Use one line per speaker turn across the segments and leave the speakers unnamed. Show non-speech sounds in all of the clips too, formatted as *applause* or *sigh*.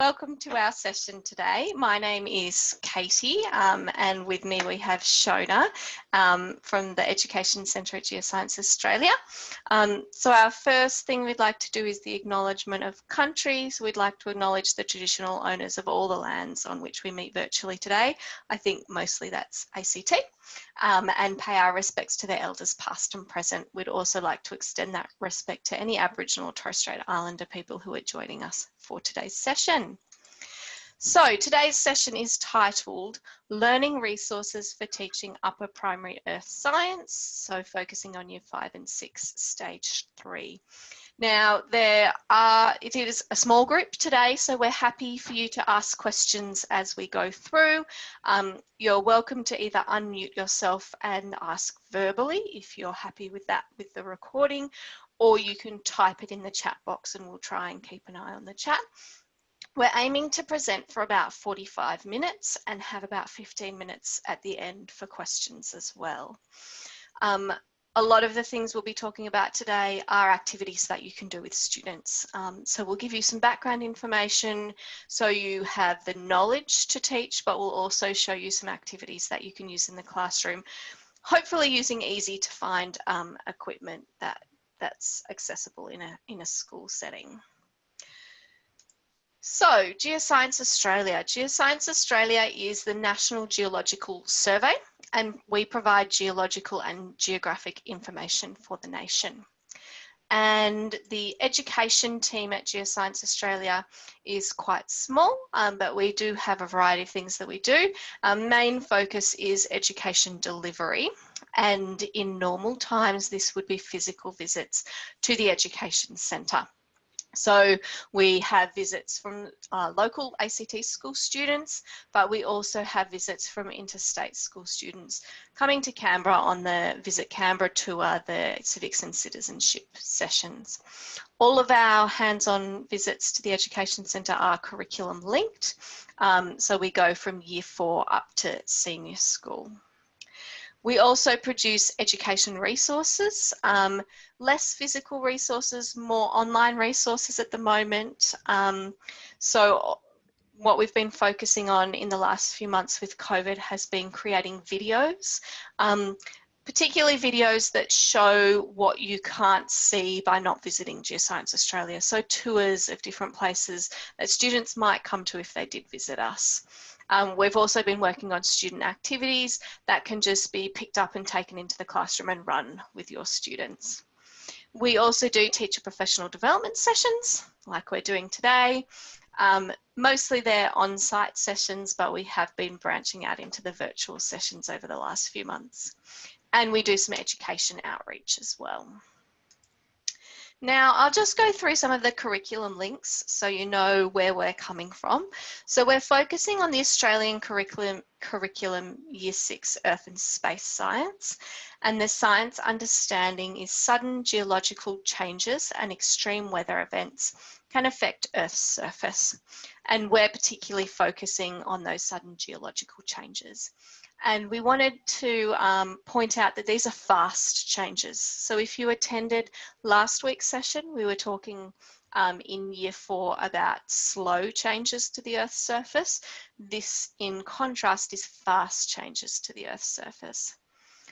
Welcome to our session today. My name is Katie um, and with me we have Shona um, from the Education Centre at Geoscience Australia. Um, so our first thing we'd like to do is the acknowledgement of countries. We'd like to acknowledge the traditional owners of all the lands on which we meet virtually today. I think mostly that's ACT um, and pay our respects to their elders past and present. We'd also like to extend that respect to any Aboriginal or Torres Strait Islander people who are joining us for today's session. So today's session is titled Learning Resources for Teaching Upper Primary Earth Science, so focusing on Year 5 and 6, Stage 3. Now, there are, it is a small group today, so we're happy for you to ask questions as we go through. Um, you're welcome to either unmute yourself and ask verbally if you're happy with that with the recording, or you can type it in the chat box and we'll try and keep an eye on the chat. We're aiming to present for about 45 minutes and have about 15 minutes at the end for questions as well. Um, a lot of the things we'll be talking about today are activities that you can do with students. Um, so we'll give you some background information so you have the knowledge to teach, but we'll also show you some activities that you can use in the classroom, hopefully using easy to find um, equipment that, that's accessible in a, in a school setting. So Geoscience Australia. Geoscience Australia is the National Geological Survey and we provide geological and geographic information for the nation. And the education team at Geoscience Australia is quite small, um, but we do have a variety of things that we do. Our main focus is education delivery. And in normal times, this would be physical visits to the education centre. So we have visits from uh, local ACT school students, but we also have visits from interstate school students coming to Canberra on the Visit Canberra tour, the civics and citizenship sessions. All of our hands-on visits to the Education Centre are curriculum linked, um, so we go from year four up to senior school. We also produce education resources, um, less physical resources, more online resources at the moment. Um, so what we've been focusing on in the last few months with COVID has been creating videos, um, particularly videos that show what you can't see by not visiting Geoscience Australia. So tours of different places that students might come to if they did visit us. Um, we've also been working on student activities that can just be picked up and taken into the classroom and run with your students. We also do teacher professional development sessions like we're doing today. Um, mostly they're on-site sessions, but we have been branching out into the virtual sessions over the last few months. And we do some education outreach as well. Now, I'll just go through some of the curriculum links so you know where we're coming from. So we're focusing on the Australian curriculum, curriculum Year 6 Earth and Space Science. And the science understanding is sudden geological changes and extreme weather events can affect Earth's surface. And we're particularly focusing on those sudden geological changes. And we wanted to um, point out that these are fast changes. So if you attended last week's session, we were talking um, in year four about slow changes to the Earth's surface. This, in contrast, is fast changes to the Earth's surface.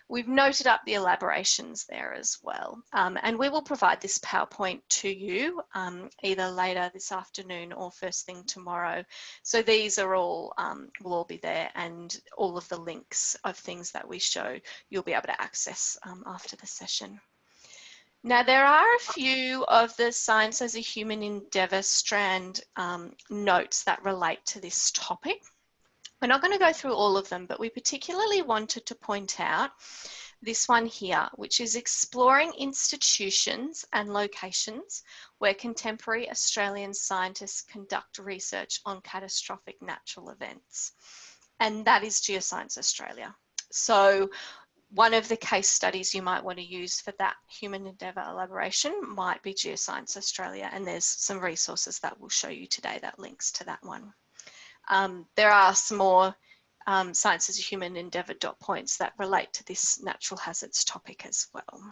We've noted up the elaborations there as well. Um, and we will provide this PowerPoint to you um, either later this afternoon or first thing tomorrow. So these are all, um, will all be there and all of the links of things that we show you'll be able to access um, after the session. Now there are a few of the science as a human endeavour strand um, notes that relate to this topic. We're not going to go through all of them, but we particularly wanted to point out this one here, which is exploring institutions and locations where contemporary Australian scientists conduct research on catastrophic natural events. And that is Geoscience Australia. So one of the case studies you might want to use for that human endeavour elaboration might be Geoscience Australia. And there's some resources that we'll show you today that links to that one. Um, there are some more um, science as a human endeavour dot points that relate to this natural hazards topic as well.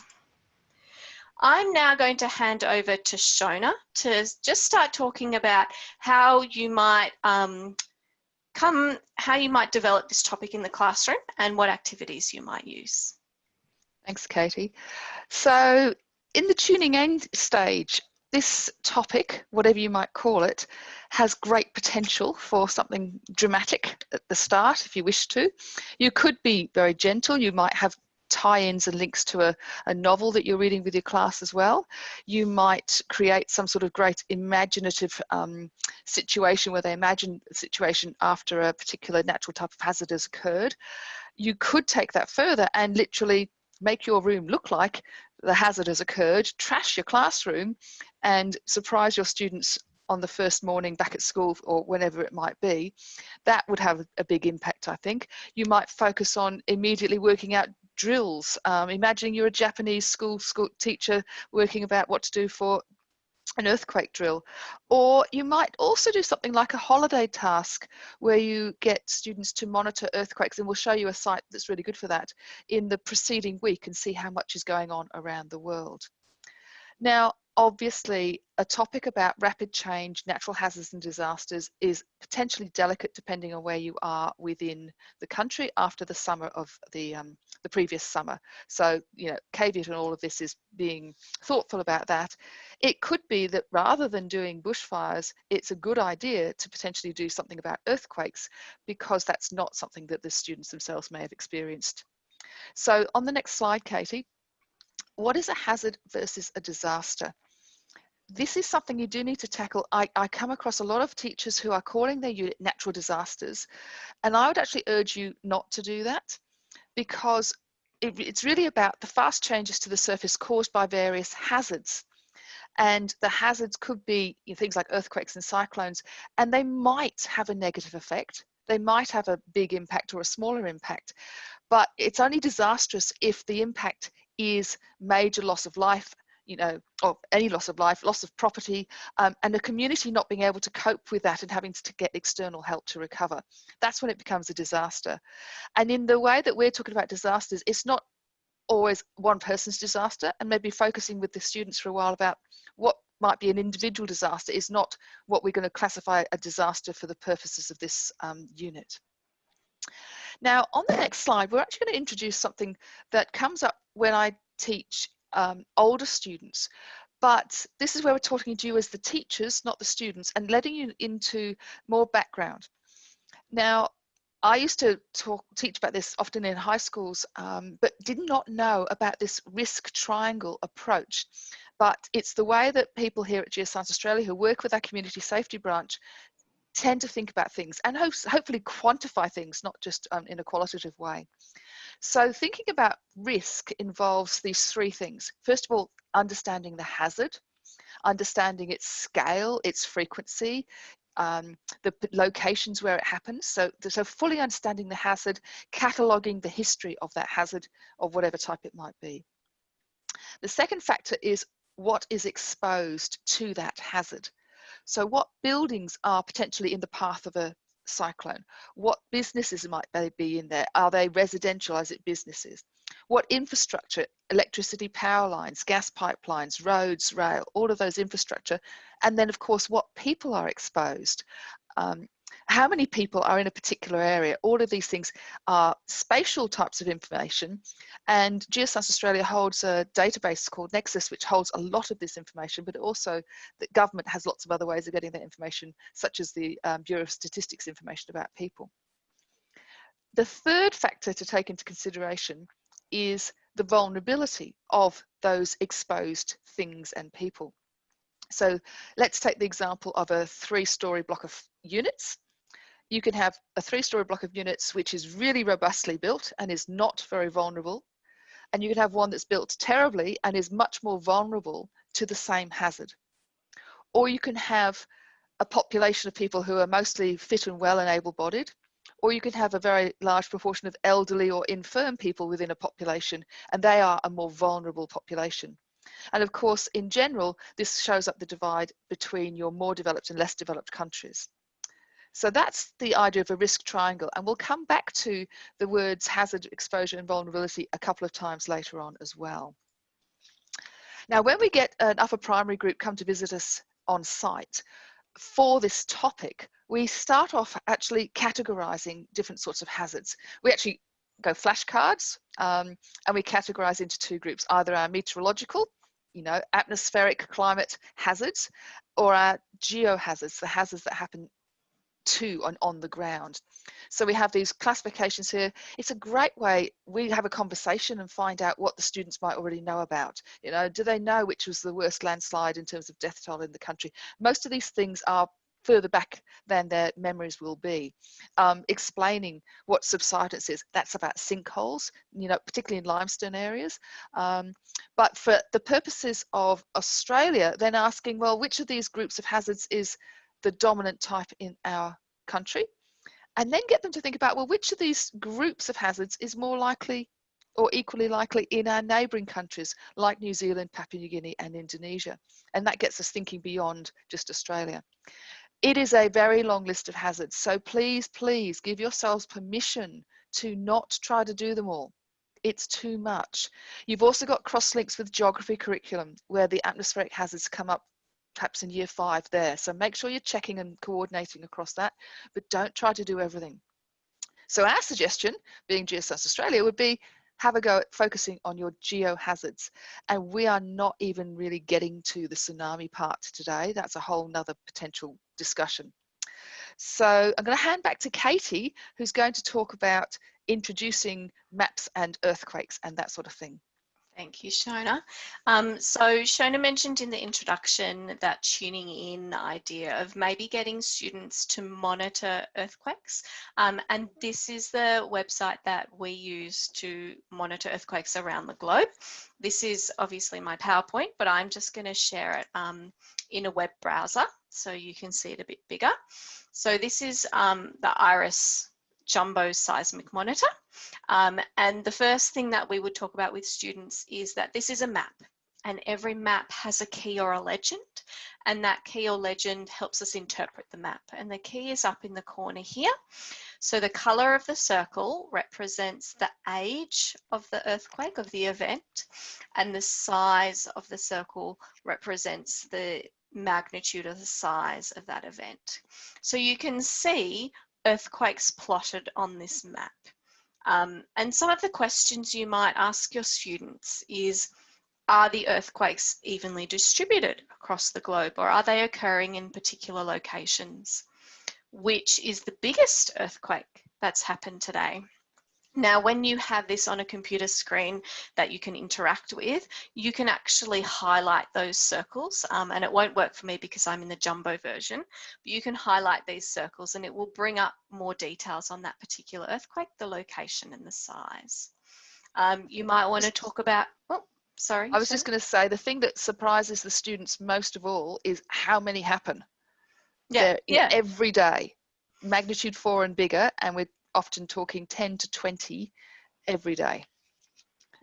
I'm now going to hand over to Shona to just start talking about how you might um, come, how you might develop this topic in the classroom and what activities you might use.
Thanks, Katie. So in the tuning in stage, this topic, whatever you might call it, has great potential for something dramatic at the start if you wish to. You could be very gentle, you might have tie-ins and links to a, a novel that you're reading with your class as well. You might create some sort of great imaginative um, situation where they imagine a situation after a particular natural type of hazard has occurred. You could take that further and literally make your room look like the hazard has occurred, trash your classroom and surprise your students on the first morning back at school or whenever it might be, that would have a big impact, I think. You might focus on immediately working out drills, um, imagining you're a Japanese school, school teacher working about what to do for an earthquake drill. Or you might also do something like a holiday task where you get students to monitor earthquakes and we'll show you a site that's really good for that in the preceding week and see how much is going on around the world. Now, obviously a topic about rapid change, natural hazards and disasters is potentially delicate depending on where you are within the country after the summer of the, um, the previous summer. So, you know, caveat in all of this is being thoughtful about that. It could be that rather than doing bushfires, it's a good idea to potentially do something about earthquakes because that's not something that the students themselves may have experienced. So on the next slide, Katie, what is a hazard versus a disaster? this is something you do need to tackle. I, I, come across a lot of teachers who are calling their unit natural disasters, and I would actually urge you not to do that because it, it's really about the fast changes to the surface caused by various hazards. And the hazards could be you know, things like earthquakes and cyclones, and they might have a negative effect. They might have a big impact or a smaller impact, but it's only disastrous if the impact is major loss of life you know, of any loss of life, loss of property, um, and the community not being able to cope with that and having to get external help to recover. That's when it becomes a disaster. And in the way that we're talking about disasters, it's not always one person's disaster and maybe focusing with the students for a while about what might be an individual disaster is not what we're going to classify a disaster for the purposes of this um, unit. Now, on the next slide, we're actually going to introduce something that comes up when I teach um, older students. But this is where we're talking to you as the teachers, not the students, and letting you into more background. Now, I used to talk, teach about this often in high schools, um, but did not know about this risk triangle approach. But it's the way that people here at Geoscience Australia who work with our community safety branch tend to think about things and ho hopefully quantify things, not just um, in a qualitative way. So thinking about risk involves these three things. First of all, understanding the hazard, understanding its scale, its frequency, um, the locations where it happens. So, so fully understanding the hazard, cataloging the history of that hazard of whatever type it might be. The second factor is what is exposed to that hazard. So what buildings are potentially in the path of a cyclone? What businesses might they be in there? Are they residential? Is it businesses? What infrastructure, electricity power lines, gas pipelines, roads, rail, all of those infrastructure. And then of course, what people are exposed. Um, how many people are in a particular area. All of these things are spatial types of information and Geoscience Australia holds a database called NEXIS which holds a lot of this information but also the government has lots of other ways of getting that information such as the um, Bureau of Statistics information about people. The third factor to take into consideration is the vulnerability of those exposed things and people. So let's take the example of a three-story block of units you can have a three-story block of units which is really robustly built and is not very vulnerable. And you can have one that's built terribly and is much more vulnerable to the same hazard. Or you can have a population of people who are mostly fit and well and able-bodied, or you can have a very large proportion of elderly or infirm people within a population, and they are a more vulnerable population. And of course, in general, this shows up the divide between your more developed and less developed countries. So that's the idea of a risk triangle. And we'll come back to the words hazard, exposure and vulnerability a couple of times later on as well. Now, when we get an upper primary group come to visit us on site for this topic, we start off actually categorizing different sorts of hazards. We actually go flashcards um, and we categorize into two groups, either our meteorological, you know, atmospheric climate hazards or our geohazards, the hazards that happen to on, on the ground. So we have these classifications here. It's a great way, we have a conversation and find out what the students might already know about. You know, do they know which was the worst landslide in terms of death toll in the country? Most of these things are further back than their memories will be. Um, explaining what subsidence is, that's about sinkholes, you know, particularly in limestone areas. Um, but for the purposes of Australia, then asking, well, which of these groups of hazards is the dominant type in our country? And then get them to think about, well, which of these groups of hazards is more likely or equally likely in our neighbouring countries like New Zealand, Papua New Guinea and Indonesia. And that gets us thinking beyond just Australia. It is a very long list of hazards. So please, please give yourselves permission to not try to do them all. It's too much. You've also got cross links with geography curriculum where the atmospheric hazards come up perhaps in year five there. So make sure you're checking and coordinating across that, but don't try to do everything. So our suggestion, being Geoscience Australia, would be have a go at focusing on your geohazards. And we are not even really getting to the tsunami part today. That's a whole nother potential discussion. So I'm going to hand back to Katie, who's going to talk about introducing maps and earthquakes and that sort of thing.
Thank you, Shona. Um, so Shona mentioned in the introduction that tuning in idea of maybe getting students to monitor earthquakes. Um, and this is the website that we use to monitor earthquakes around the globe. This is obviously my PowerPoint, but I'm just going to share it um, in a web browser so you can see it a bit bigger. So this is um, the IRIS jumbo seismic monitor. Um, and the first thing that we would talk about with students is that this is a map and every map has a key or a legend and that key or legend helps us interpret the map and the key is up in the corner here. So the color of the circle represents the age of the earthquake, of the event, and the size of the circle represents the magnitude or the size of that event. So you can see earthquakes plotted on this map. Um, and some of the questions you might ask your students is, are the earthquakes evenly distributed across the globe or are they occurring in particular locations? Which is the biggest earthquake that's happened today? Now, when you have this on a computer screen that you can interact with, you can actually highlight those circles um, and it won't work for me because I'm in the jumbo version, but you can highlight these circles and it will bring up more details on that particular earthquake, the location and the size. Um, you might want to talk about, oh, sorry.
I was just going to say the thing that surprises the students most of all is how many happen.
Yeah, yeah.
Every day, magnitude four and bigger, and we're often talking 10 to 20 every day.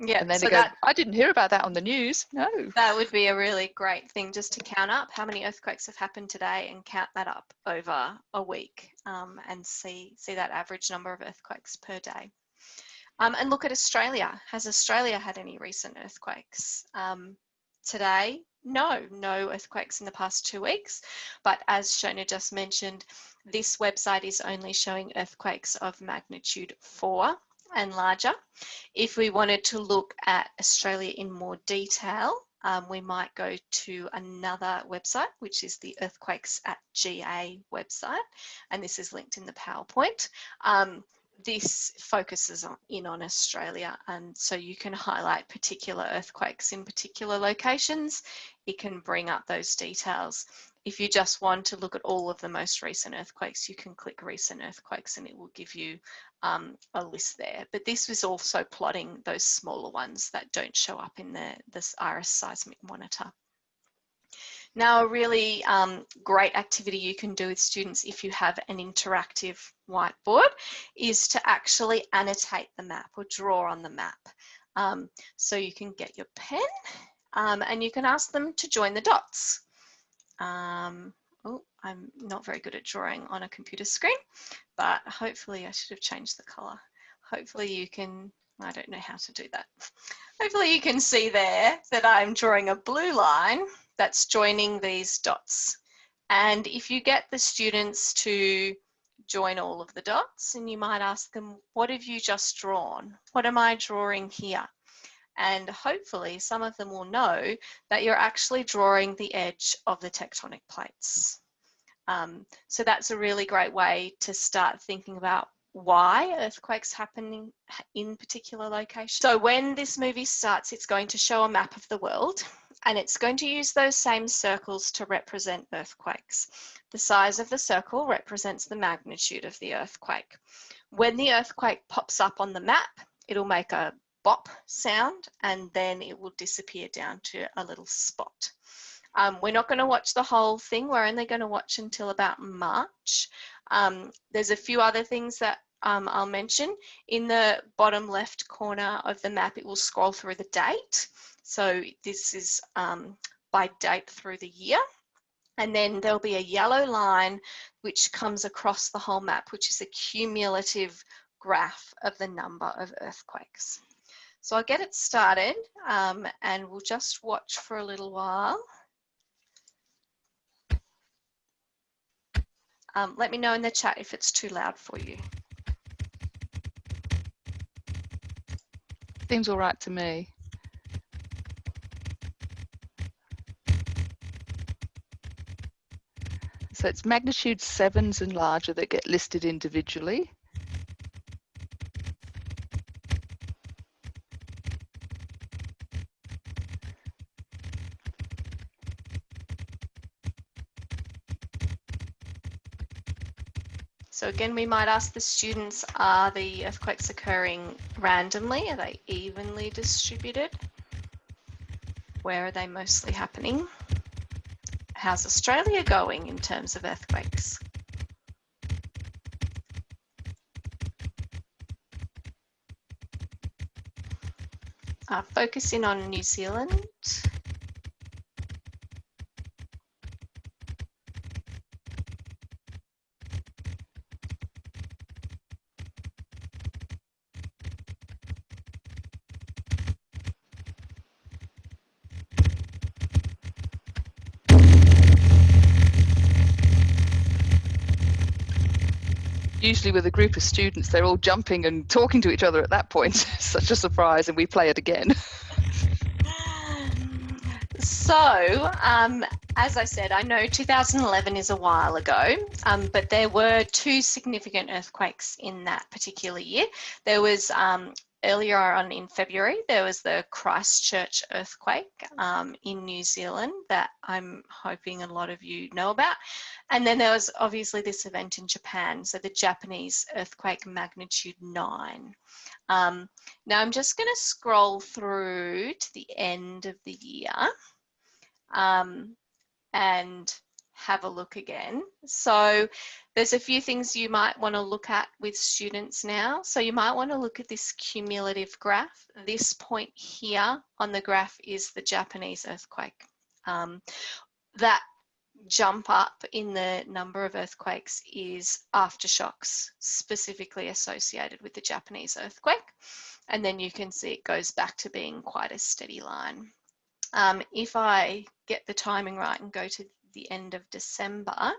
Yeah,
and then
so
go,
that,
I didn't hear about that on the news. No.
That would be a really great thing just to count up how many earthquakes have happened today and count that up over a week um, and see, see that average number of earthquakes per day. Um, and look at Australia. Has Australia had any recent earthquakes? Um, today, no, no earthquakes in the past two weeks. But as Shona just mentioned, this website is only showing earthquakes of magnitude four and larger. If we wanted to look at Australia in more detail, um, we might go to another website, which is the Earthquakes at GA website, and this is linked in the PowerPoint. Um, this focuses on, in on Australia and so you can highlight particular earthquakes in particular locations. It can bring up those details. If you just want to look at all of the most recent earthquakes, you can click recent earthquakes and it will give you um, a list there. But this was also plotting those smaller ones that don't show up in the, this IRIS seismic monitor. Now, a really um, great activity you can do with students if you have an interactive whiteboard is to actually annotate the map or draw on the map. Um, so you can get your pen um, and you can ask them to join the dots. Um, oh, I'm not very good at drawing on a computer screen, but hopefully I should have changed the color. Hopefully you can, I don't know how to do that. Hopefully you can see there that I'm drawing a blue line that's joining these dots. And if you get the students to join all of the dots and you might ask them, what have you just drawn? What am I drawing here? And hopefully some of them will know that you're actually drawing the edge of the tectonic plates. Um, so that's a really great way to start thinking about why earthquakes happen in particular locations. So when this movie starts, it's going to show a map of the world and it's going to use those same circles to represent earthquakes. The size of the circle represents the magnitude of the earthquake. When the earthquake pops up on the map, it'll make a bop sound and then it will disappear down to a little spot. Um, we're not going to watch the whole thing. We're only going to watch until about March. Um, there's a few other things that um, I'll mention. In the bottom left corner of the map, it will scroll through the date. So this is um, by date through the year. And then there'll be a yellow line which comes across the whole map, which is a cumulative graph of the number of earthquakes. So I'll get it started um, and we'll just watch for a little while. Um, let me know in the chat if it's too loud for you.
Seems all right to me. So it's magnitude sevens and larger that get listed individually.
So again, we might ask the students, are the earthquakes occurring randomly? Are they evenly distributed? Where are they mostly happening? How's Australia going in terms of earthquakes? Uh, focus in on New Zealand.
Usually with a group of students, they're all jumping and talking to each other at that point. *laughs* Such a surprise, and we play it again. *laughs*
so, um, as I said, I know 2011 is a while ago, um, but there were two significant earthquakes in that particular year. There was um, earlier on in February, there was the Christchurch earthquake um, in New Zealand that I'm hoping a lot of you know about. And then there was obviously this event in Japan, so the Japanese earthquake magnitude 9. Um, now I'm just going to scroll through to the end of the year um, and have a look again. So there's a few things you might want to look at with students now. So you might want to look at this cumulative graph. This point here on the graph is the Japanese earthquake. Um, that jump up in the number of earthquakes is aftershocks specifically associated with the Japanese earthquake. And then you can see it goes back to being quite a steady line. Um, if I get the timing right and go to the end of December,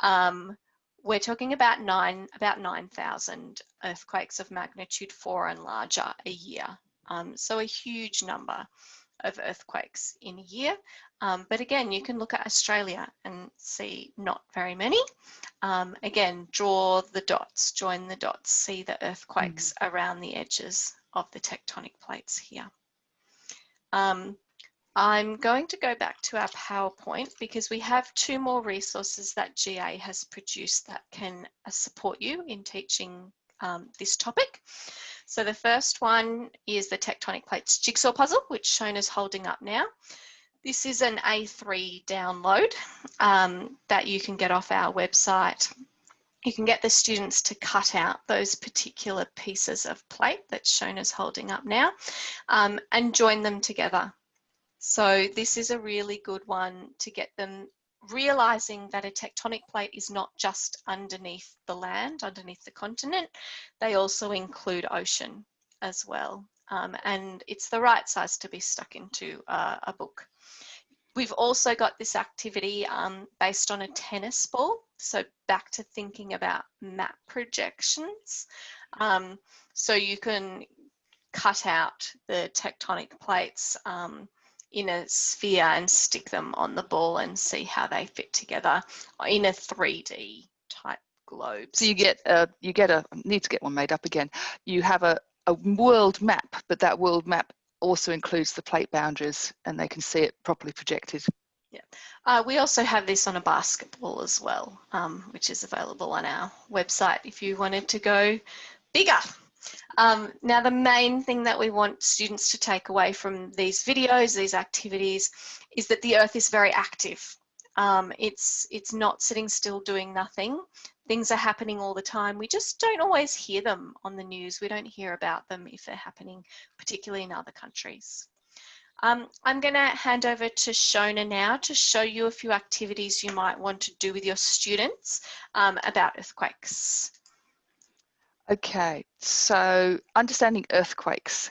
um, we're talking about nine about 9,000 earthquakes of magnitude four and larger a year. Um, so a huge number of earthquakes in a year. Um, but again, you can look at Australia and see not very many. Um, again, draw the dots, join the dots, see the earthquakes mm. around the edges of the tectonic plates here. Um, I'm going to go back to our PowerPoint because we have two more resources that GA has produced that can uh, support you in teaching um, this topic. So the first one is the tectonic plates jigsaw puzzle, which Shona's holding up now. This is an A3 download um, that you can get off our website. You can get the students to cut out those particular pieces of plate that's Shona's holding up now um, and join them together so this is a really good one to get them realizing that a tectonic plate is not just underneath the land, underneath the continent, they also include ocean. as well. Um, and it's the right size to be stuck into uh, a book. We've also got this activity um, based on a tennis ball. So back to thinking about map projections. Um, so you can cut out the tectonic plates um, in a sphere and stick them on the ball and see how they fit together in a 3D type globe.
So you get a, you get a, need to get one made up again. You have a, a world map, but that world map also includes the plate boundaries and they can see it properly projected.
Yeah, uh, we also have this on a basketball as well, um, which is available on our website if you wanted to go bigger. Um, now, the main thing that we want students to take away from these videos, these activities, is that the Earth is very active. Um, it's, it's not sitting still doing nothing. Things are happening all the time. We just don't always hear them on the news. We don't hear about them if they're happening, particularly in other countries. Um, I'm going to hand over to Shona now to show you a few activities you might want to do with your students um, about earthquakes.
Okay, so understanding earthquakes.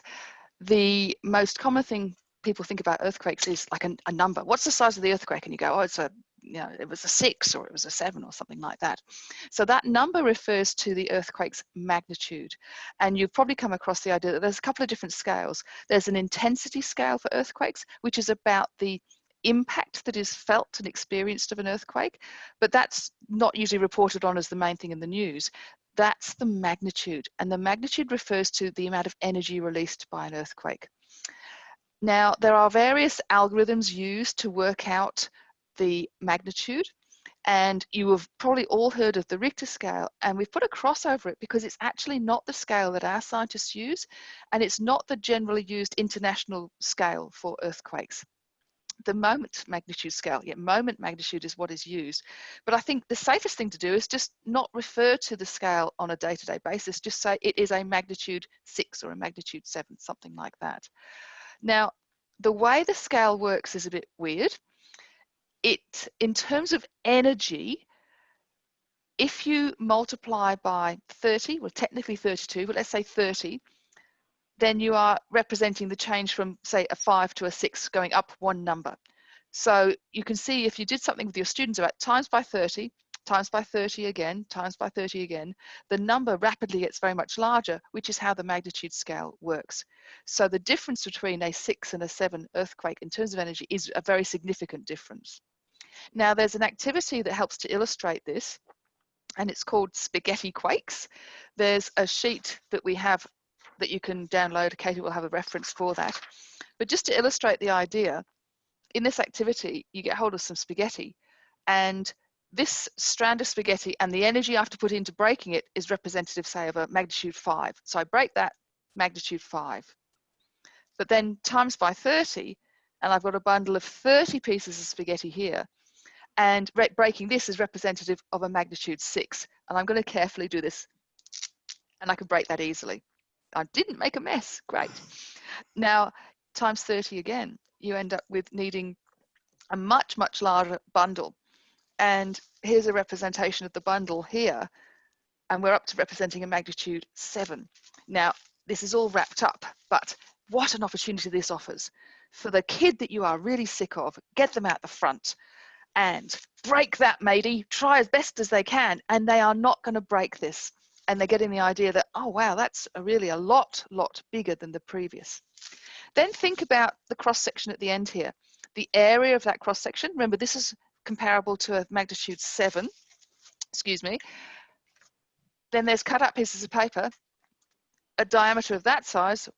The most common thing people think about earthquakes is like a, a, number. What's the size of the earthquake? And you go, oh, it's a, you know, it was a six or it was a seven or something like that. So that number refers to the earthquake's magnitude. And you've probably come across the idea that there's a couple of different scales. There's an intensity scale for earthquakes, which is about the impact that is felt and experienced of an earthquake, but that's not usually reported on as the main thing in the news that's the magnitude. And the magnitude refers to the amount of energy released by an earthquake. Now, there are various algorithms used to work out the magnitude. And you have probably all heard of the Richter scale, and we've put a cross over it because it's actually not the scale that our scientists use, and it's not the generally used international scale for earthquakes the moment magnitude scale. Yeah, moment magnitude is what is used. But I think the safest thing to do is just not refer to the scale on a day-to-day -day basis. Just say it is a magnitude six or a magnitude seven, something like that. Now, the way the scale works is a bit weird. It, in terms of energy, if you multiply by 30, well, technically 32, but let's say 30, then you are representing the change from say a five to a six going up one number. So you can see if you did something with your students about times by 30, times by 30 again, times by 30 again, the number rapidly gets very much larger, which is how the magnitude scale works. So the difference between a six and a seven earthquake in terms of energy is a very significant difference. Now there's an activity that helps to illustrate this, and it's called spaghetti quakes. There's a sheet that we have that you can download. Katie will have a reference for that. But just to illustrate the idea, in this activity, you get hold of some spaghetti and this strand of spaghetti and the energy I have to put into breaking it is representative, say, of a magnitude five. So I break that magnitude five. But then times by 30, and I've got a bundle of 30 pieces of spaghetti here. And breaking this is representative of a magnitude six. And I'm going to carefully do this. And I can break that easily. I didn't make a mess. Great. Now, times 30 again, you end up with needing a much, much larger bundle. And here's a representation of the bundle here. And we're up to representing a magnitude seven. Now, this is all wrapped up, but what an opportunity this offers. For the kid that you are really sick of, get them out the front and break that matey, try as best as they can, and they are not going to break this and they're getting the idea that, oh, wow, that's a really a lot, lot bigger than the previous. Then think about the cross section at the end here. The area of that cross section, remember this is comparable to a magnitude seven, excuse me. Then there's cut up pieces of paper. A diameter of that size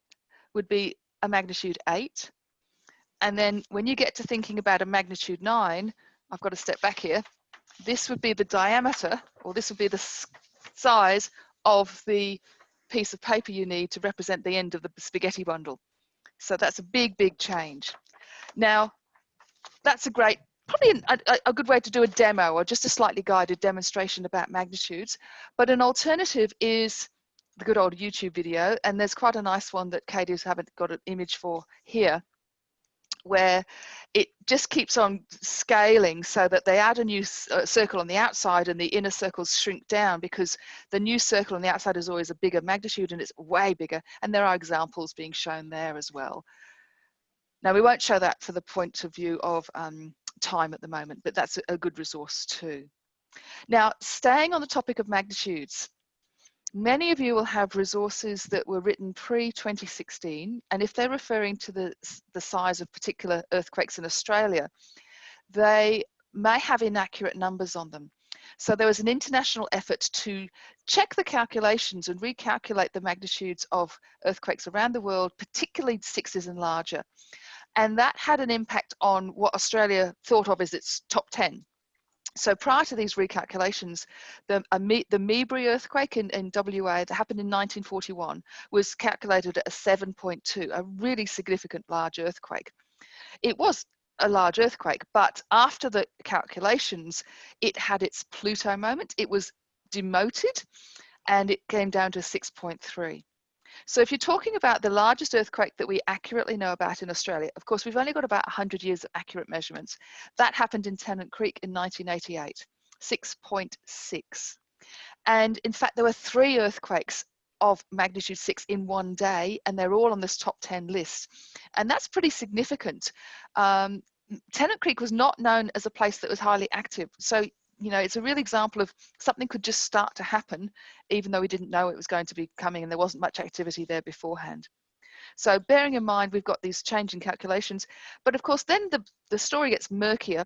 would be a magnitude eight. And then when you get to thinking about a magnitude nine, I've got to step back here. This would be the diameter, or this would be the size of the piece of paper you need to represent the end of the spaghetti bundle. So that's a big, big change. Now, that's a great, probably a, a, good way to do a demo or just a slightly guided demonstration about magnitudes. But an alternative is the good old YouTube video, and there's quite a nice one that Katie's haven't got an image for here, where it just keeps on scaling so that they add a new uh, circle on the outside and the inner circles shrink down because the new circle on the outside is always a bigger magnitude and it's way bigger. And there are examples being shown there as well. Now we won't show that for the point of view of um, time at the moment, but that's a good resource too. Now, staying on the topic of magnitudes, many of you will have resources that were written pre-2016, and if they're referring to the, the size of particular earthquakes in Australia, they may have inaccurate numbers on them. So there was an international effort to check the calculations and recalculate the magnitudes of earthquakes around the world, particularly sixes and larger. And that had an impact on what Australia thought of as its top 10 so prior to these recalculations, the, the Meeberrie earthquake in, in WA that happened in 1941 was calculated at a 7.2, a really significant large earthquake. It was a large earthquake, but after the calculations, it had its Pluto moment. It was demoted and it came down to 6.3. So if you're talking about the largest earthquake that we accurately know about in Australia, of course, we've only got about 100 years of accurate measurements. That happened in Tennant Creek in 1988, 6.6. And in fact, there were three earthquakes of magnitude 6 in one day, and they're all on this top 10 list. And that's pretty significant. Um, Tennant Creek was not known as a place that was highly active. So you know, it's a real example of something could just start to happen, even though we didn't know it was going to be coming and there wasn't much activity there beforehand. So bearing in mind, we've got these changing calculations, but of course, then the, the story gets murkier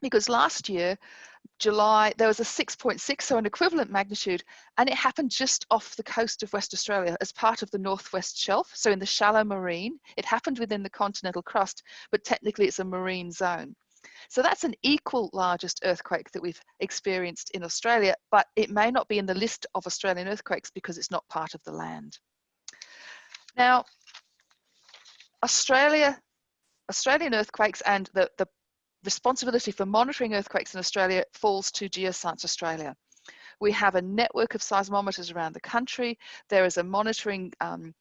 because last year, July, there was a 6.6, so an equivalent magnitude, and it happened just off the coast of West Australia as part of the Northwest Shelf, so in the shallow marine. It happened within the continental crust, but technically it's a marine zone. So that's an equal largest earthquake that we've experienced in Australia, but it may not be in the list of Australian earthquakes because it's not part of the land. Now, Australia, Australian earthquakes and the, the responsibility for monitoring earthquakes in Australia falls to Geoscience Australia. We have a network of seismometers around the country. There is a monitoring um,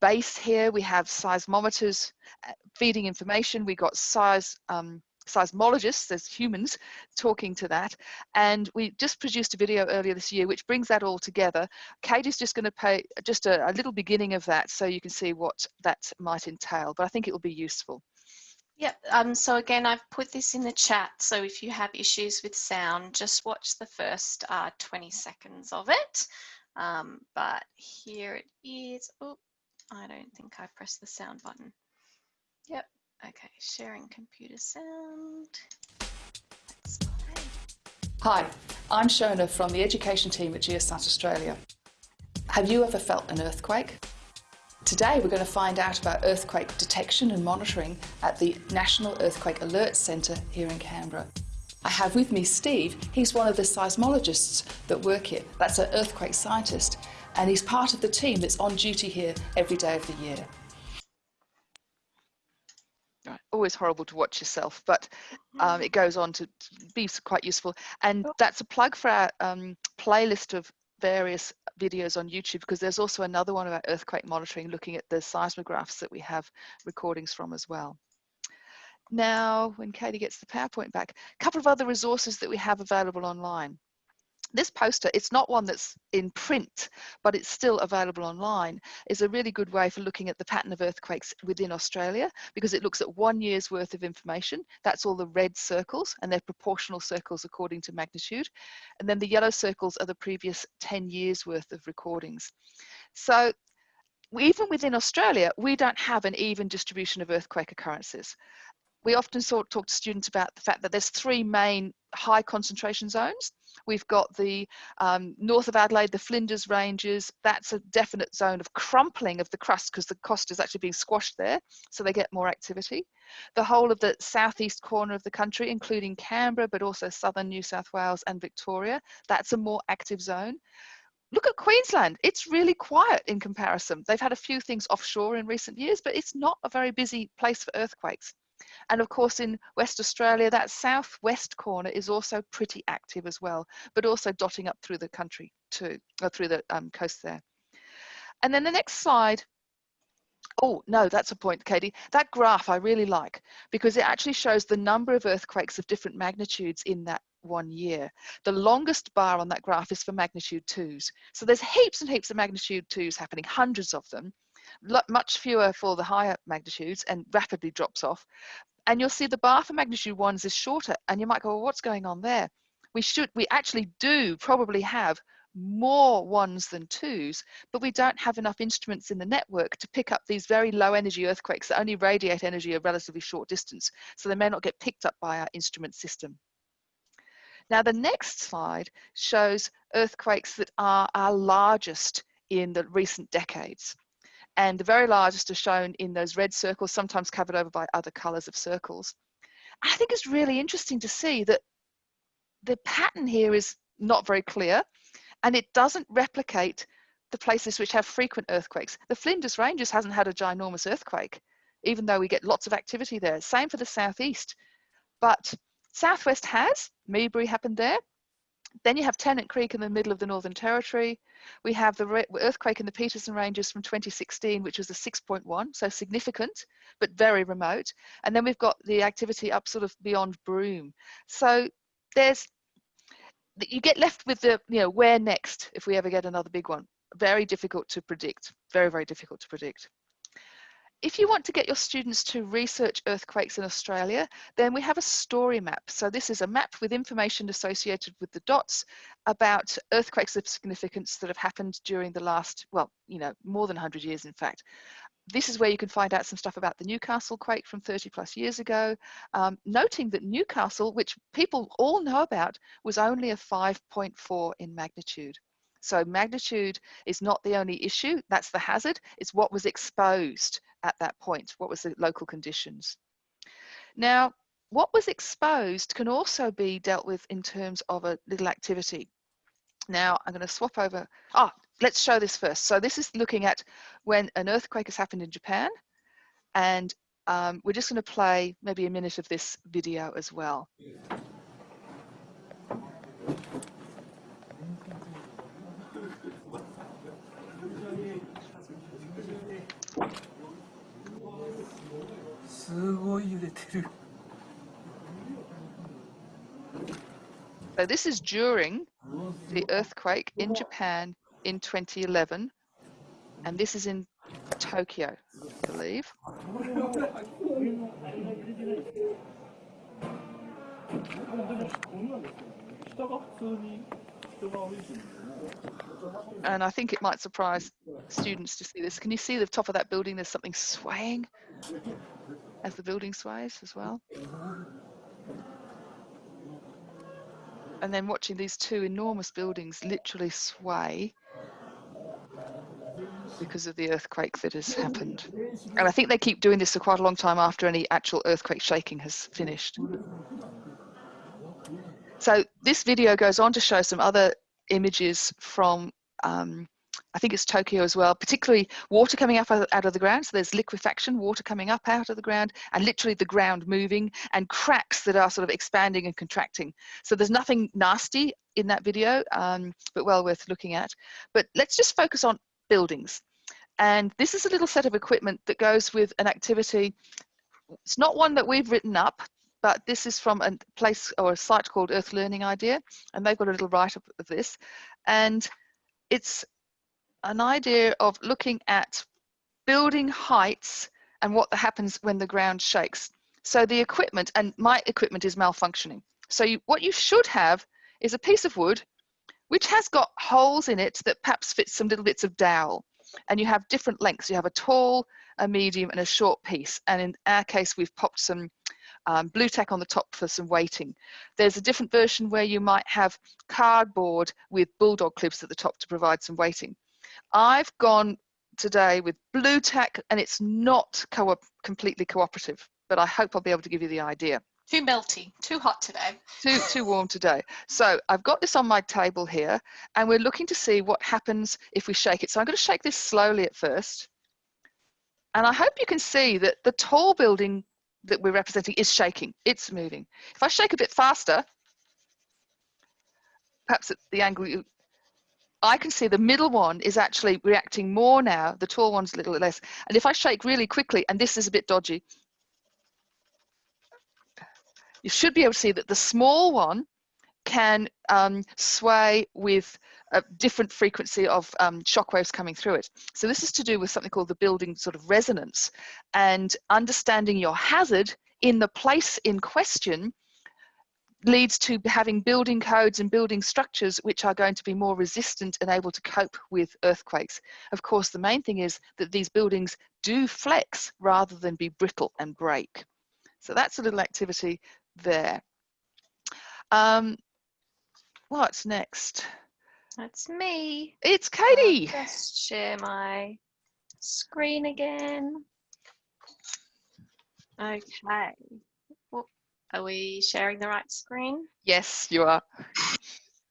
base here. We have seismometers uh, feeding information. We got size um, seismologists as humans talking to that. And we just produced a video earlier this year which brings that all together. Kate is just going to pay just a, a, little beginning of that so you can see what that might entail but I think it will be useful.
Yep um so again I've put this in the chat so if you have issues with sound just watch the first uh, 20 seconds of it. Um, but here it is. Oh I don't think I pressed the sound button. Yep Okay, sharing computer sound.
Hi, I'm Shona from the education team at Geoscience Australia. Have you ever felt an earthquake? Today we're going to find out about earthquake detection and monitoring at the National Earthquake Alert Centre here in Canberra. I have with me Steve, he's one of the seismologists that work here. That's an earthquake scientist and he's part of the team that's on duty here every day of the year
always horrible to watch yourself, but um, mm. it goes on to be quite useful. And oh. that's a plug for our um, playlist of various videos on YouTube because there's also another one about earthquake monitoring looking at the seismographs that we have recordings from as well. Now, when Katie gets the PowerPoint back, a couple of other resources that we have available online this poster, it's not one that's in print, but it's still available online, is a really good way for looking at the pattern of earthquakes within Australia because it looks at one year's worth of information. That's all the red circles and they're proportional circles according to magnitude. And then the yellow circles are the previous 10 years worth of recordings. So even within Australia, we don't have an even distribution of earthquake occurrences we often talk to students about the fact that there's three main high concentration zones. We've got the um, north of Adelaide, the Flinders Ranges. That's a definite zone of crumpling of the crust because the crust is actually being squashed there, so they get more activity. The whole of the southeast corner of the country, including Canberra, but also southern New South Wales and Victoria, that's a more active zone. Look at Queensland, it's really quiet in comparison. They've had a few things offshore in recent years, but it's not a very busy place for earthquakes. And of course, in West Australia, that southwest corner is also pretty active as well, but also dotting up through the country too, or through the um, coast there. And then the next slide, Oh, no, that's a point, Katie. That graph I really like because it actually shows the number of earthquakes of different magnitudes in that one year. The longest bar on that graph is for magnitude twos. So there's heaps and heaps of magnitude twos happening, hundreds of them, much fewer for the higher magnitudes and rapidly drops off. And you'll see the bar for magnitude ones is shorter and you might go, well, what's going on there? We should, we actually do probably have more ones than twos, but we don't have enough instruments in the network to pick up these very low energy earthquakes that only radiate energy a relatively short distance. So they may not get picked up by our instrument system. Now the next slide shows earthquakes that are our largest in the recent decades. And the very largest are shown in those red circles, sometimes covered over by other colors of circles. I think it's really interesting to see that the pattern here is not very clear and it doesn't replicate the places which have frequent earthquakes. The Flinders Ranges hasn't had a ginormous earthquake, even though we get lots of activity there. Same for the southeast. But southwest has, Meeberrie happened there. Then you have Tennant Creek in the middle of the Northern Territory. We have the earthquake in the Petermann Ranges from 2016, which was a 6.1, so significant, but very remote. And then we've got the activity up sort of beyond Broome. So there's you get left with the you know where next if we ever get another big one very difficult to predict very very difficult to predict if you want to get your students to research earthquakes in Australia, then we have a story map. So this is a map with information associated with the dots about earthquakes of significance that have happened during the last, well, you know, more than 100 years, in fact this is where you can find out some stuff about the Newcastle quake from 30 plus years ago, um, noting that Newcastle, which people all know about, was only a 5.4 in magnitude. So magnitude is not the only issue, that's the hazard, it's what was exposed at that point, what was the local conditions. Now, what was exposed can also be dealt with in terms of a little activity. Now I'm going to swap over. Ah, let's show this first. So this is looking at when an earthquake has happened in Japan. And um, we're just going to play maybe a minute of this video as well. すごい揺れてる。So this is during the earthquake in Japan in 2011, and this is in Tokyo, I believe. And I think it might surprise students to see this. Can you see the top of that building? There's something swaying as the building sways as well. and then watching these two enormous buildings literally sway because of the earthquake that has happened. And I think they keep doing this for quite a long time after any actual earthquake shaking has finished. So this video goes on to show some other images from um, I think it's Tokyo as well, particularly water coming up out of the ground. So there's liquefaction, water coming up out of the ground, and literally the ground moving, and cracks that are sort of expanding and contracting. So there's nothing nasty in that video, um, but well worth looking at. But let's just focus on buildings. And this is a little set of equipment that goes with an activity. It's not one that we've written up, but this is from a place or a site called Earth Learning Idea, and they've got a little write-up of this. And it's an idea of looking at building heights and what happens when the ground shakes. So the equipment, and my equipment is malfunctioning. So you, what you should have is a piece of wood which has got holes in it that perhaps fits some little bits of dowel. And you have different lengths. You have a tall, a medium, and a short piece. And in our case, we've popped some um, Blu Tack on the top for some weighting. There's a different version where you might have cardboard with bulldog clips at the top to provide some weighting. I've gone today with Blu Tack and it's not co completely cooperative, but I hope I'll be able to give you the idea.
Too melty, too hot today.
Too, too warm today. So I've got this on my table here and we're looking to see what happens if we shake it. So I'm going to shake this slowly at first. And I hope you can see that the tall building that we're representing is shaking. It's moving. If I shake a bit faster, perhaps at the angle you I can see the middle one is actually reacting more now. The tall one's a little less. And if I shake really quickly, and this is a bit dodgy, you should be able to see that the small one can um, sway with a different frequency of um, shock waves coming through it. So this is to do with something called the building sort of resonance and understanding your hazard in the place in question leads to having building codes and building structures which are going to be more resistant and able to cope with earthquakes. Of course, the main thing is that these buildings do flex rather than be brittle and break. So that's a little activity there. Um, what's next?
That's me.
It's Katie.
I'll just share my screen again. Okay. Are we sharing the right screen?
Yes, you are.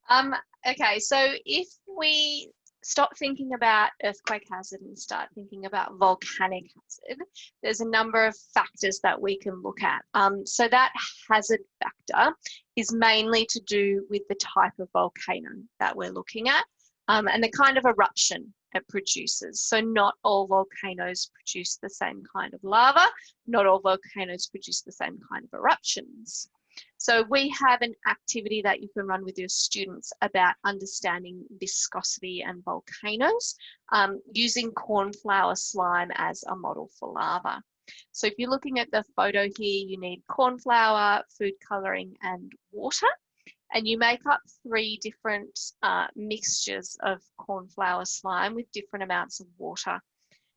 Um, okay, so if we stop thinking about earthquake hazard and start thinking about volcanic hazard, there's a number of factors that we can look at. Um, so that hazard factor is mainly to do with the type of volcano that we're looking at um, and the kind of eruption it produces. So not all volcanoes produce the same kind of lava, not all volcanoes produce the same kind of eruptions. So we have an activity that you can run with your students about understanding viscosity and volcanoes um, using cornflour slime as a model for lava. So if you're looking at the photo here, you need cornflour, food coloring and water and you make up three different uh, mixtures of cornflour slime with different amounts of water.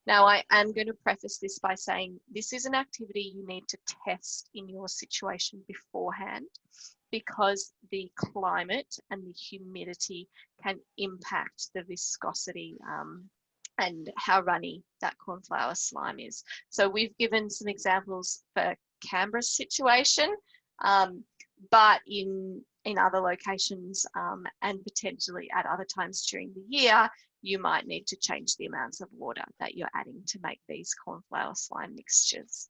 Now, I am going to preface this by saying this is an activity you need to test in your situation beforehand because the climate and the humidity can impact the viscosity um, and how runny that cornflower slime is. So we've given some examples for Canberra's situation, um, but in in other locations um, and potentially at other times during the year, you might need to change the amounts of water that you're adding to make these cornflour slime mixtures.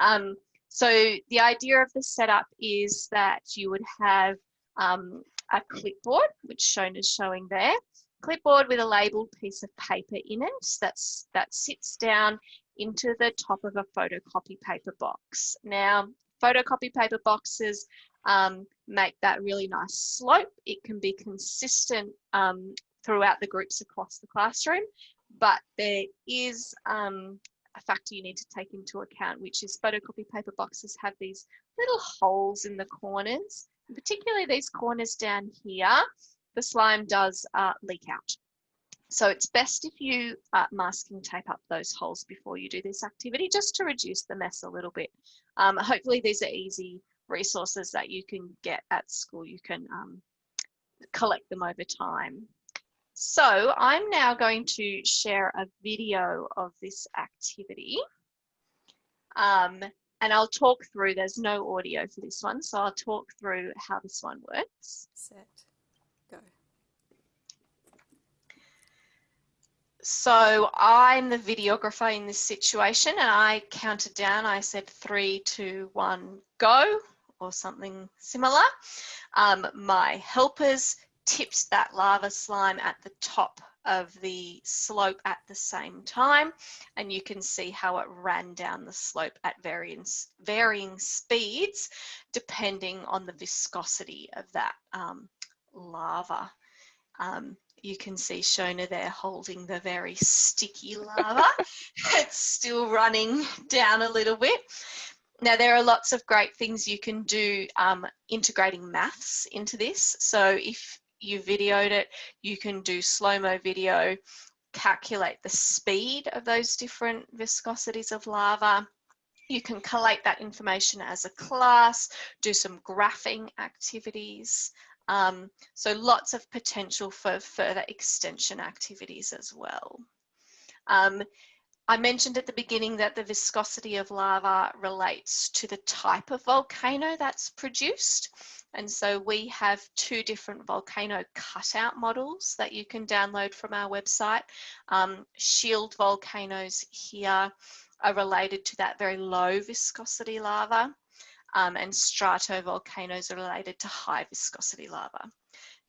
Um, so the idea of the setup is that you would have um, a clipboard, which shown as showing there, clipboard with a labeled piece of paper in it that's, that sits down into the top of a photocopy paper box. Now, photocopy paper boxes um, make that really nice slope. It can be consistent um, throughout the groups across the classroom, but there is um, a factor you need to take into account, which is photocopy paper boxes have these little holes in the corners, particularly these corners down here, the slime does uh, leak out. So it's best if you uh, masking tape up those holes before you do this activity, just to reduce the mess a little bit. Um, hopefully these are easy resources that you can get at school. You can um, collect them over time. So I'm now going to share a video of this activity. Um, and I'll talk through, there's no audio for this one, so I'll talk through how this one works.
Set, go.
So I'm the videographer in this situation and I counted down, I said three, two, one, go or something similar. Um, my helpers tipped that lava slime at the top of the slope at the same time and you can see how it ran down the slope at varying, varying speeds depending on the viscosity of that um, lava. Um, you can see Shona there holding the very sticky lava. *laughs* it's still running down a little bit. Now there are lots of great things you can do um, integrating maths into this. So if you videoed it, you can do slow-mo video, calculate the speed of those different viscosities of lava. You can collate that information as a class, do some graphing activities. Um, so lots of potential for further extension activities as well. Um, I mentioned at the beginning that the viscosity of lava relates to the type of volcano that's produced. And so we have two different volcano cutout models that you can download from our website. Um, shield volcanoes here are related to that very low viscosity lava um, and stratovolcanoes are related to high viscosity lava.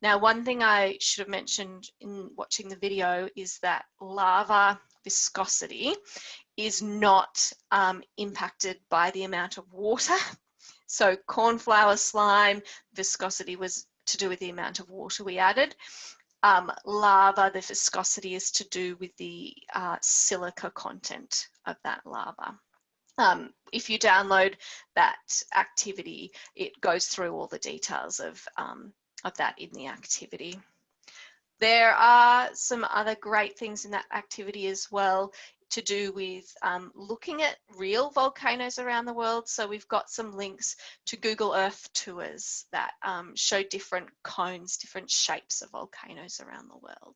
Now, one thing I should have mentioned in watching the video is that lava viscosity is not um, impacted by the amount of water. *laughs* So cornflour slime viscosity was to do with the amount of water we added. Um, lava, the viscosity is to do with the uh, silica content of that lava. Um, if you download that activity, it goes through all the details of, um, of that in the activity. There are some other great things in that activity as well to do with um, looking at real volcanoes around the world. So we've got some links to Google Earth tours that um, show different cones, different shapes of volcanoes around the world.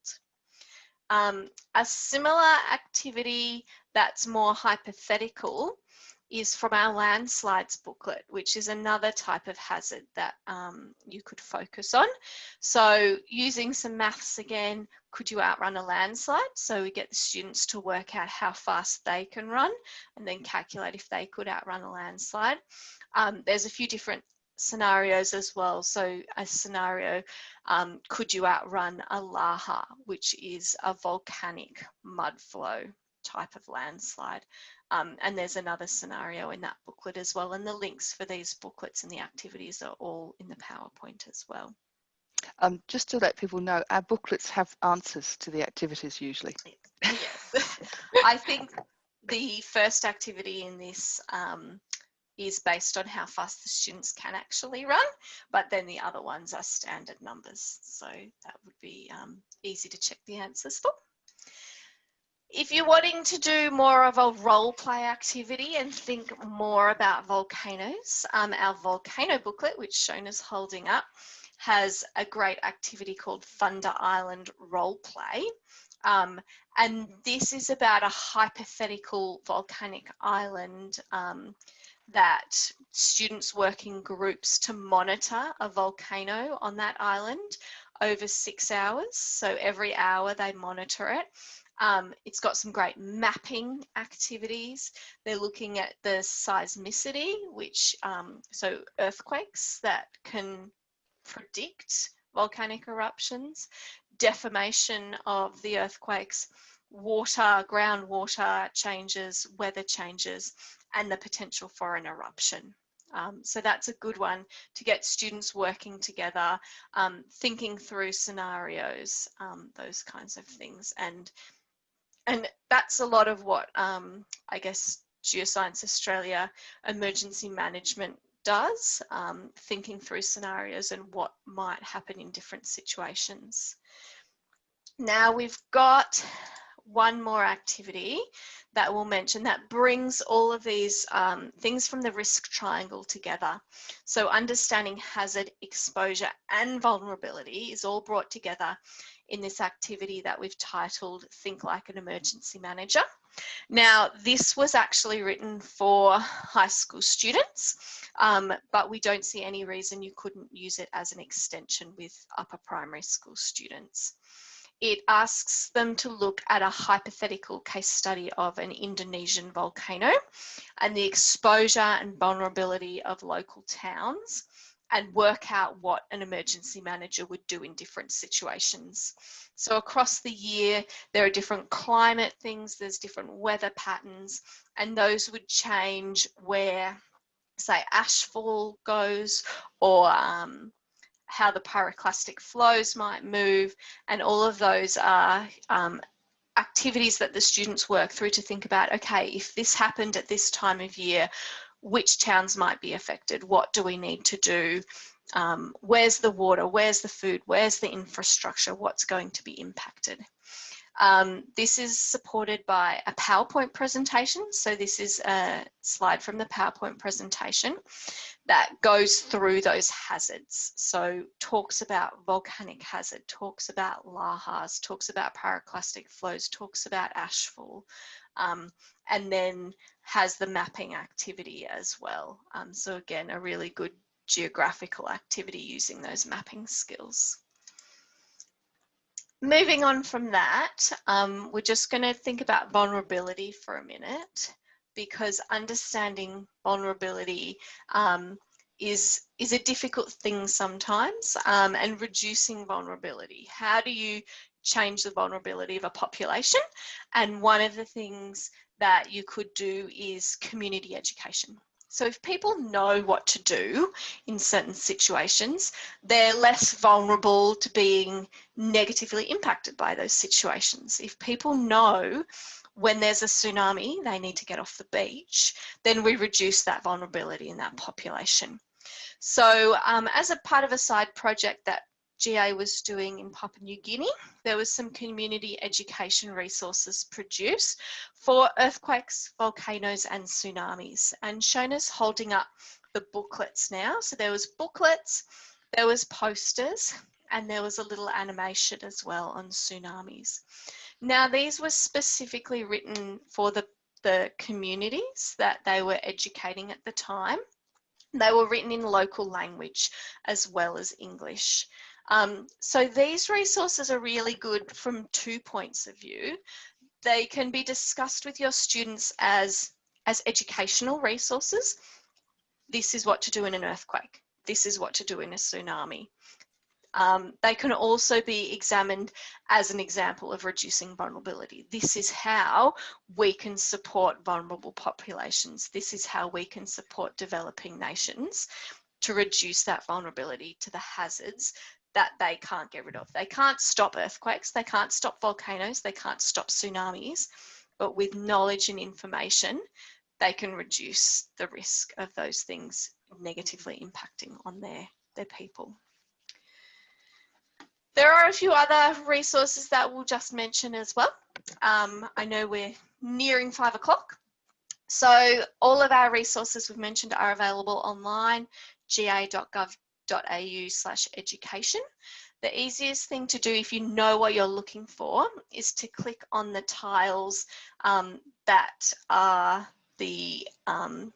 Um, a similar activity that's more hypothetical is from our landslides booklet, which is another type of hazard that um, you could focus on. So using some maths again, could you outrun a landslide? So we get the students to work out how fast they can run and then calculate if they could outrun a landslide. Um, there's a few different scenarios as well. So a scenario, um, could you outrun a lahar, which is a volcanic mud flow type of landslide. Um, and there's another scenario in that booklet as well. And the links for these booklets and the activities are all in the PowerPoint as well.
Um, just to let people know, our booklets have answers to the activities usually.
Yes. I think the first activity in this um, is based on how fast the students can actually run, but then the other ones are standard numbers. So that would be um, easy to check the answers for. If you're wanting to do more of a role play activity and think more about volcanoes, um, our volcano booklet, which Shona's holding up, has a great activity called Thunder Island Role Play. Um, and this is about a hypothetical volcanic island um, that students work in groups to monitor a volcano on that island over six hours. So every hour they monitor it um, it's got some great mapping activities. They're looking at the seismicity, which, um, so earthquakes that can predict volcanic eruptions, deformation of the earthquakes, water, groundwater changes, weather changes, and the potential for an eruption. Um, so that's a good one to get students working together, um, thinking through scenarios, um, those kinds of things. And and that's a lot of what um, I guess Geoscience Australia emergency management does, um, thinking through scenarios and what might happen in different situations. Now we've got one more activity that we'll mention that brings all of these um, things from the risk triangle together. So understanding hazard, exposure and vulnerability is all brought together in this activity that we've titled Think Like an Emergency Manager. Now, this was actually written for high school students, um, but we don't see any reason you couldn't use it as an extension with upper primary school students. It asks them to look at a hypothetical case study of an Indonesian volcano and the exposure and vulnerability of local towns and work out what an emergency manager would do in different situations. So across the year, there are different climate things, there's different weather patterns, and those would change where, say, ashfall goes or um, how the pyroclastic flows might move, and all of those are um, activities that the students work through to think about, okay, if this happened at this time of year, which towns might be affected, what do we need to do, um, where's the water, where's the food, where's the infrastructure, what's going to be impacted. Um, this is supported by a PowerPoint presentation. So this is a slide from the PowerPoint presentation that goes through those hazards. So talks about volcanic hazard, talks about lahars, talks about pyroclastic flows, talks about ashfall, um, and then has the mapping activity as well. Um, so again, a really good geographical activity using those mapping skills. Moving on from that, um, we're just going to think about vulnerability for a minute because understanding vulnerability um, is is a difficult thing sometimes um, and reducing vulnerability. How do you change the vulnerability of a population? And one of the things that you could do is community education. So if people know what to do in certain situations, they're less vulnerable to being negatively impacted by those situations. If people know when there's a tsunami, they need to get off the beach, then we reduce that vulnerability in that population. So um, as a part of a side project that GA was doing in Papua New Guinea, there was some community education resources produced for earthquakes, volcanoes and tsunamis. And Shona's holding up the booklets now. So there was booklets, there was posters, and there was a little animation as well on tsunamis. Now, these were specifically written for the, the communities that they were educating at the time. They were written in local language as well as English. Um, so these resources are really good from two points of view. They can be discussed with your students as, as educational resources. This is what to do in an earthquake. This is what to do in a tsunami. Um, they can also be examined as an example of reducing vulnerability. This is how we can support vulnerable populations. This is how we can support developing nations to reduce that vulnerability to the hazards that they can't get rid of. They can't stop earthquakes, they can't stop volcanoes, they can't stop tsunamis, but with knowledge and information, they can reduce the risk of those things negatively impacting on their, their people. There are a few other resources that we'll just mention as well. Um, I know we're nearing five o'clock. So all of our resources we've mentioned are available online, ga.gov.au slash education. The easiest thing to do if you know what you're looking for is to click on the tiles um, that are the um,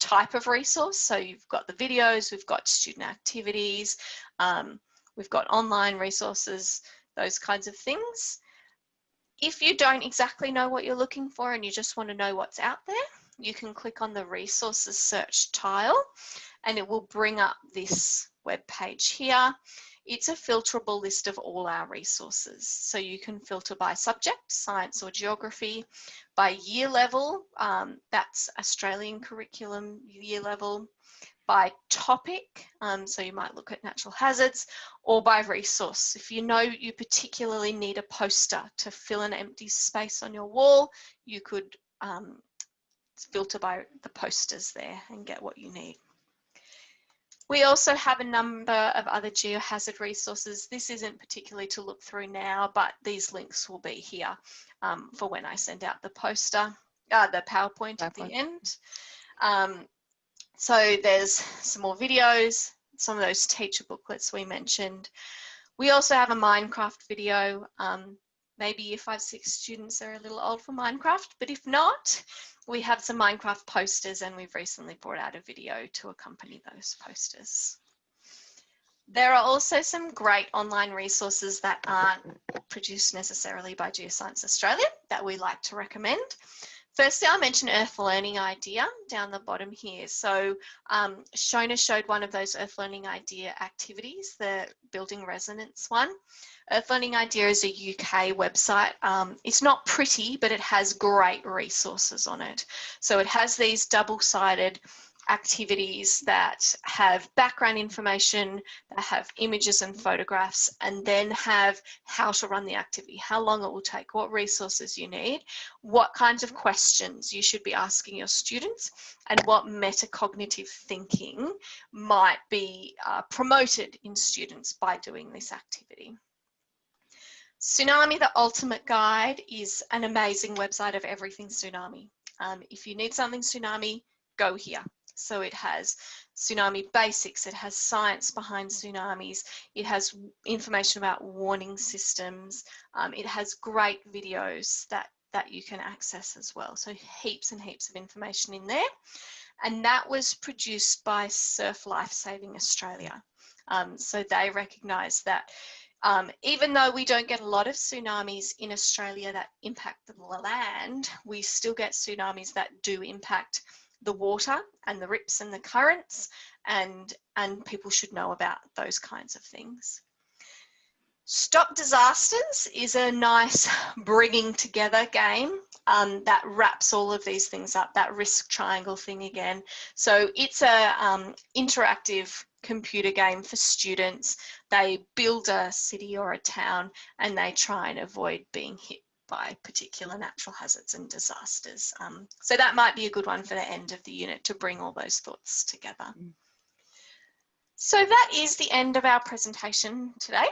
type of resource. So you've got the videos, we've got student activities, um, We've got online resources, those kinds of things. If you don't exactly know what you're looking for and you just want to know what's out there, you can click on the resources search tile and it will bring up this web page here. It's a filterable list of all our resources. So you can filter by subject, science or geography, by year level, um, that's Australian curriculum year level, by topic, um, so you might look at natural hazards, or by resource. If you know you particularly need a poster to fill an empty space on your wall, you could um, filter by the posters there and get what you need. We also have a number of other geohazard resources. This isn't particularly to look through now, but these links will be here um, for when I send out the poster, uh, the PowerPoint, PowerPoint. at the end. Um, so there's some more videos, some of those teacher booklets we mentioned. We also have a Minecraft video. Um, maybe year five, six students are a little old for Minecraft, but if not, we have some Minecraft posters and we've recently brought out a video to accompany those posters. There are also some great online resources that aren't produced necessarily by Geoscience Australia that we like to recommend. Firstly, I'll mention Earth Learning Idea down the bottom here. So um, Shona showed one of those Earth Learning Idea activities, the Building Resonance one. Earth Learning Idea is a UK website. Um, it's not pretty, but it has great resources on it. So it has these double-sided activities that have background information, that have images and photographs, and then have how to run the activity, how long it will take, what resources you need, what kinds of questions you should be asking your students, and what metacognitive thinking might be uh, promoted in students by doing this activity. Tsunami The Ultimate Guide is an amazing website of everything tsunami. Um, if you need something tsunami, go here. So it has tsunami basics, it has science behind tsunamis, it has information about warning systems, um, it has great videos that, that you can access as well. So heaps and heaps of information in there. And that was produced by Surf Lifesaving Australia. Um, so they recognise that um, even though we don't get a lot of tsunamis in Australia that impact the land, we still get tsunamis that do impact the water and the rips and the currents and, and people should know about those kinds of things. Stop Disasters is a nice bringing together game um, that wraps all of these things up, that risk triangle thing again. So it's a um, interactive computer game for students. They build a city or a town and they try and avoid being hit by particular natural hazards and disasters. Um, so that might be a good one for the end of the unit to bring all those thoughts together.
Mm.
So that is the end of our presentation today.